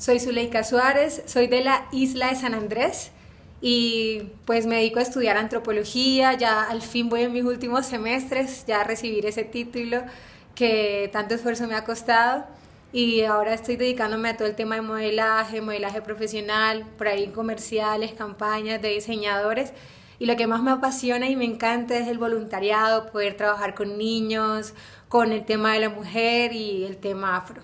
Soy Zuleika Suárez, soy de la isla de San Andrés y pues me dedico a estudiar antropología, ya al fin voy en mis últimos semestres, ya a recibir ese título que tanto esfuerzo me ha costado. Y ahora estoy dedicándome a todo el tema de modelaje, modelaje profesional, por ahí comerciales, campañas de diseñadores. Y lo que más me apasiona y me encanta es el voluntariado, poder trabajar con niños, con el tema de la mujer y el tema afro.